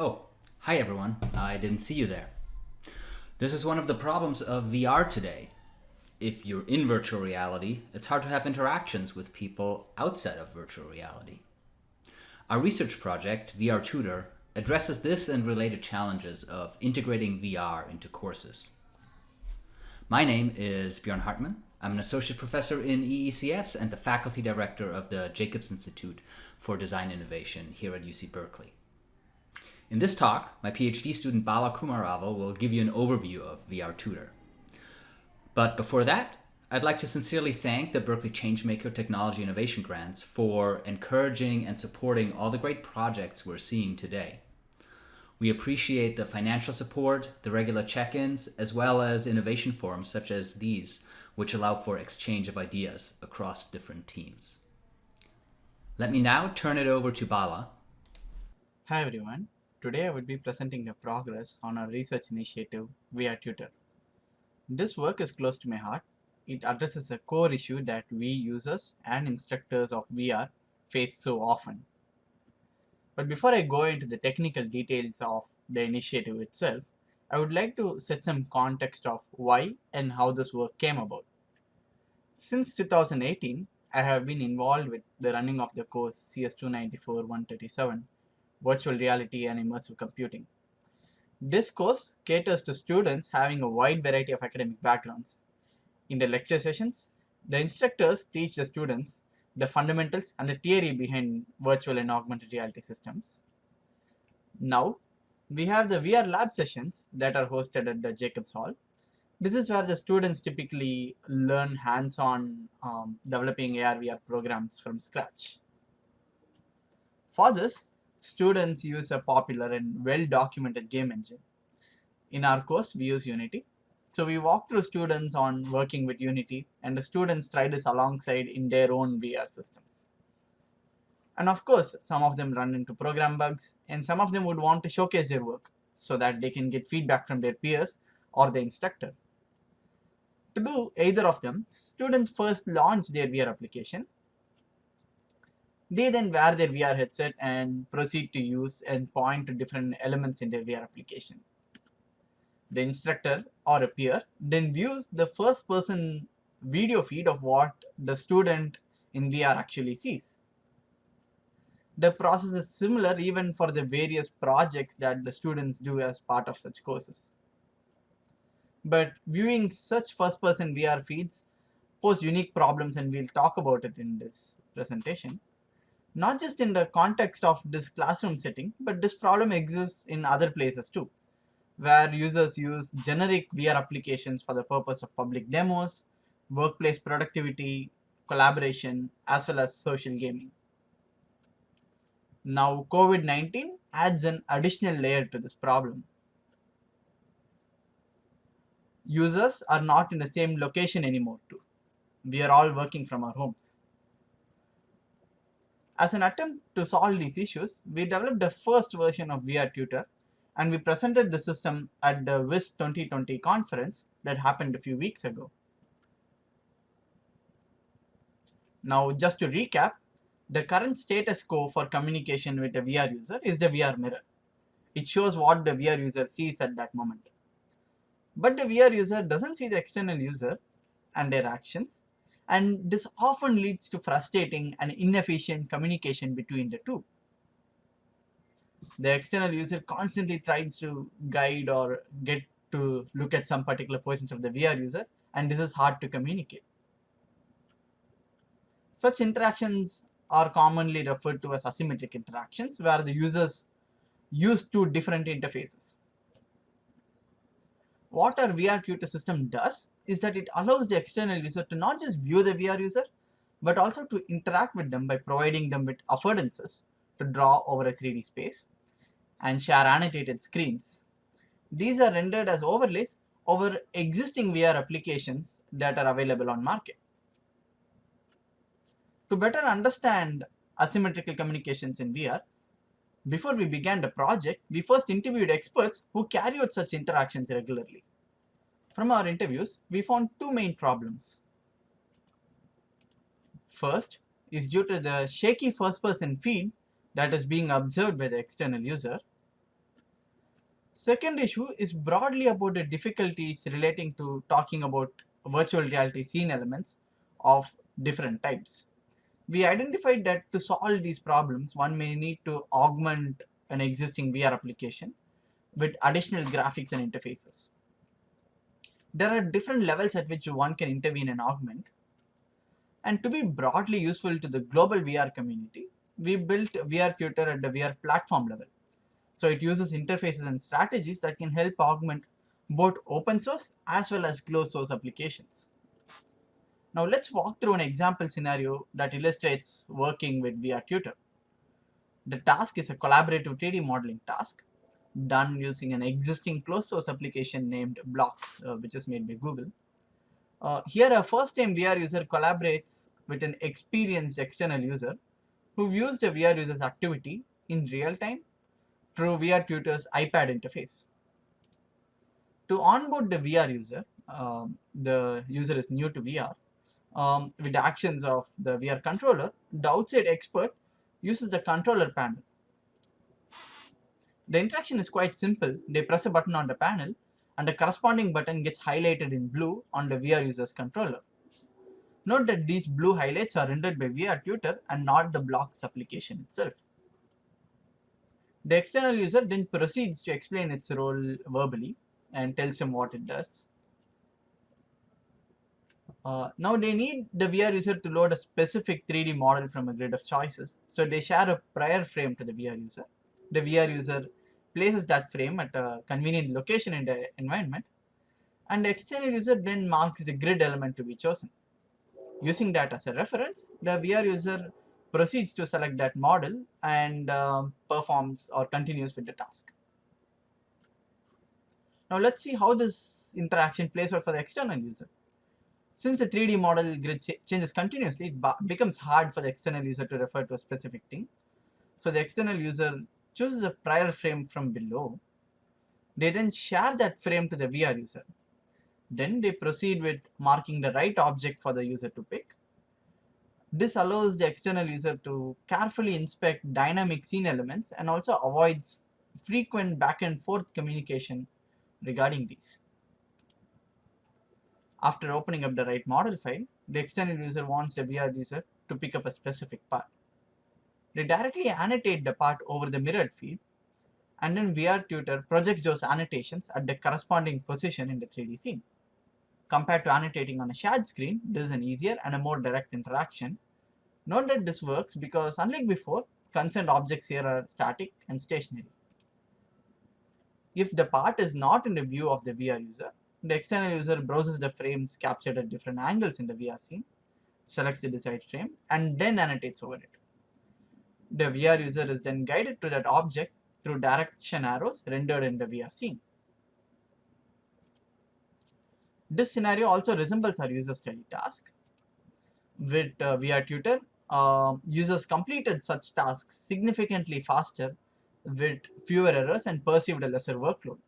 Oh, hi everyone. I didn't see you there. This is one of the problems of VR today. If you're in virtual reality, it's hard to have interactions with people outside of virtual reality. Our research project, VR Tutor, addresses this and related challenges of integrating VR into courses. My name is Björn Hartmann. I'm an associate professor in EECS and the faculty director of the Jacobs Institute for Design Innovation here at UC Berkeley. In this talk, my PhD student Bala Kumaravel will give you an overview of VR Tutor. But before that, I'd like to sincerely thank the Berkeley Changemaker Technology Innovation Grants for encouraging and supporting all the great projects we're seeing today. We appreciate the financial support, the regular check-ins, as well as innovation forums such as these, which allow for exchange of ideas across different teams. Let me now turn it over to Bala. Hi everyone. Today I will be presenting the progress on our research initiative VR Tutor. This work is close to my heart. It addresses a core issue that we users and instructors of VR face so often. But before I go into the technical details of the initiative itself, I would like to set some context of why and how this work came about. Since 2018, I have been involved with the running of the course CS294-137 virtual reality and immersive computing. This course caters to students having a wide variety of academic backgrounds. In the lecture sessions, the instructors teach the students the fundamentals and the theory behind virtual and augmented reality systems. Now, we have the VR lab sessions that are hosted at the Jacobs Hall. This is where the students typically learn hands-on um, developing AR VR programs from scratch. For this, students use a popular and well-documented game engine. In our course, we use Unity. So we walk through students on working with Unity and the students try this alongside in their own VR systems. And of course, some of them run into program bugs and some of them would want to showcase their work so that they can get feedback from their peers or the instructor. To do either of them, students first launch their VR application they then wear their VR headset and proceed to use and point to different elements in their VR application. The instructor or a peer then views the first person video feed of what the student in VR actually sees. The process is similar even for the various projects that the students do as part of such courses. But viewing such first person VR feeds pose unique problems and we'll talk about it in this presentation not just in the context of this classroom setting, but this problem exists in other places too, where users use generic VR applications for the purpose of public demos, workplace productivity, collaboration, as well as social gaming. Now COVID-19 adds an additional layer to this problem. Users are not in the same location anymore too. We are all working from our homes. As an attempt to solve these issues, we developed the first version of VR Tutor and we presented the system at the UIST 2020 conference that happened a few weeks ago. Now just to recap, the current status quo for communication with a VR user is the VR mirror. It shows what the VR user sees at that moment. But the VR user doesn't see the external user and their actions and this often leads to frustrating and inefficient communication between the two. The external user constantly tries to guide or get to look at some particular portions of the VR user and this is hard to communicate. Such interactions are commonly referred to as asymmetric interactions where the users use two different interfaces. What our VR tutor system does is that it allows the external user to not just view the VR user, but also to interact with them by providing them with affordances to draw over a 3D space and share annotated screens. These are rendered as overlays over existing VR applications that are available on market. To better understand asymmetrical communications in VR, before we began the project, we first interviewed experts who carry out such interactions regularly. From our interviews, we found two main problems. First is due to the shaky first person feed that is being observed by the external user. Second issue is broadly about the difficulties relating to talking about virtual reality scene elements of different types. We identified that to solve these problems, one may need to augment an existing VR application with additional graphics and interfaces. There are different levels at which one can intervene and augment. And to be broadly useful to the global VR community, we built VR Tutor at the VR platform level. So it uses interfaces and strategies that can help augment both open source as well as closed source applications. Now let's walk through an example scenario that illustrates working with VR Tutor. The task is a collaborative 3D modeling task done using an existing closed source application named Blocks, uh, which is made by Google. Uh, here a first time VR user collaborates with an experienced external user who views the VR user's activity in real time through VR Tutor's iPad interface. To onboard the VR user, um, the user is new to VR, um, with the actions of the VR controller, the outside expert uses the controller panel. The interaction is quite simple. They press a button on the panel and the corresponding button gets highlighted in blue on the VR user's controller. Note that these blue highlights are rendered by VR Tutor and not the blocks application itself. The external user then proceeds to explain its role verbally and tells him what it does. Uh, now they need the VR user to load a specific 3D model from a grid of choices. So they share a prior frame to the VR user. The VR user places that frame at a convenient location in the environment and the external user then marks the grid element to be chosen. Using that as a reference, the VR user proceeds to select that model and uh, performs or continues with the task. Now let's see how this interaction plays out for the external user. Since the 3D model grid ch changes continuously, it becomes hard for the external user to refer to a specific thing. So the external user chooses a prior frame from below. They then share that frame to the VR user. Then they proceed with marking the right object for the user to pick this allows the external user to carefully inspect dynamic scene elements and also avoids frequent back and forth communication regarding these. After opening up the right model file, the external user wants the VR user to pick up a specific part. They directly annotate the part over the mirrored field and then VR Tutor projects those annotations at the corresponding position in the 3D scene. Compared to annotating on a shared screen, this is an easier and a more direct interaction. Note that this works because unlike before, concerned objects here are static and stationary. If the part is not in the view of the VR user, the external user browses the frames captured at different angles in the VR scene, selects the desired frame, and then annotates over it. The VR user is then guided to that object through direction arrows rendered in the VR scene. This scenario also resembles our user study task. With uh, VR Tutor, uh, users completed such tasks significantly faster with fewer errors and perceived a lesser workload.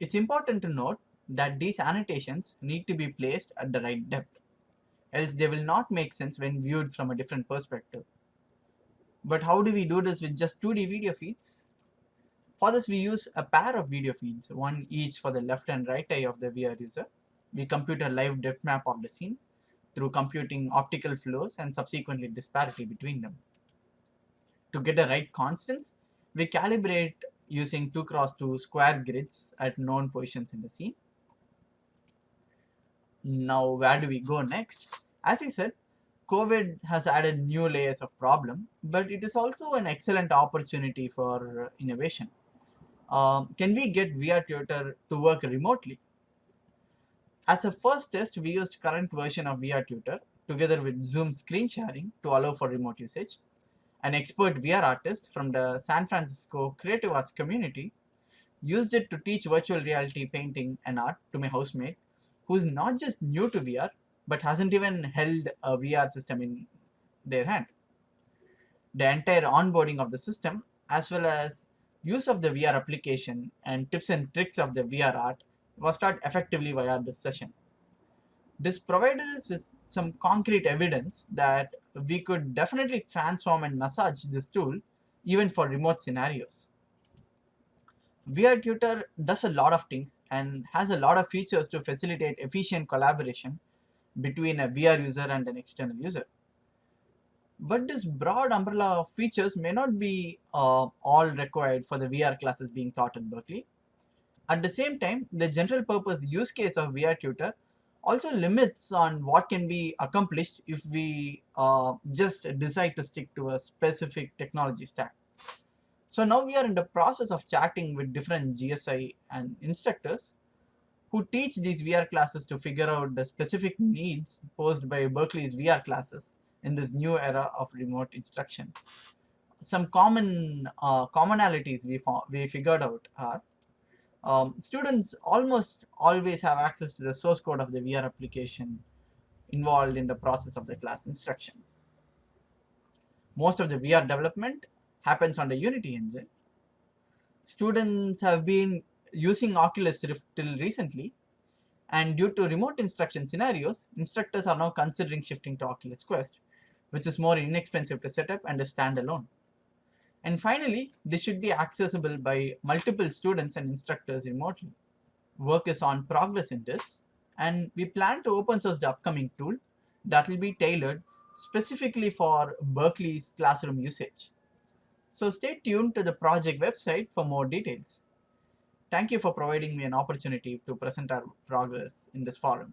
It's important to note that these annotations need to be placed at the right depth, else they will not make sense when viewed from a different perspective. But how do we do this with just 2D video feeds? For this we use a pair of video feeds, one each for the left and right eye of the VR user. We compute a live depth map of the scene through computing optical flows and subsequently disparity between them. To get the right constants, we calibrate using 2 cross 2 square grids at known positions in the scene. Now where do we go next? As I said, COVID has added new layers of problem, but it is also an excellent opportunity for innovation um, can we get VR Tutor to work remotely? As a first test, we used current version of VR Tutor together with Zoom screen sharing to allow for remote usage. An expert VR artist from the San Francisco creative arts community used it to teach virtual reality painting and art to my housemate who is not just new to VR but hasn't even held a VR system in their hand. The entire onboarding of the system as well as use of the VR application and tips and tricks of the VR art was taught effectively via this session. This provided us with some concrete evidence that we could definitely transform and massage this tool even for remote scenarios. VR Tutor does a lot of things and has a lot of features to facilitate efficient collaboration between a VR user and an external user. But this broad umbrella of features may not be uh, all required for the VR classes being taught at Berkeley. At the same time, the general purpose use case of VR Tutor also limits on what can be accomplished if we uh, just decide to stick to a specific technology stack. So now we are in the process of chatting with different GSI and instructors who teach these VR classes to figure out the specific needs posed by Berkeley's VR classes in this new era of remote instruction. Some common uh, commonalities we, we figured out are um, students almost always have access to the source code of the VR application involved in the process of the class instruction. Most of the VR development happens on the Unity engine. Students have been using Oculus Rift till recently and due to remote instruction scenarios, instructors are now considering shifting to Oculus Quest, which is more inexpensive to set up and is standalone. And finally, this should be accessible by multiple students and instructors remotely. Work is on progress in this, and we plan to open source the upcoming tool that will be tailored specifically for Berkeley's classroom usage. So stay tuned to the project website for more details. Thank you for providing me an opportunity to present our progress in this forum.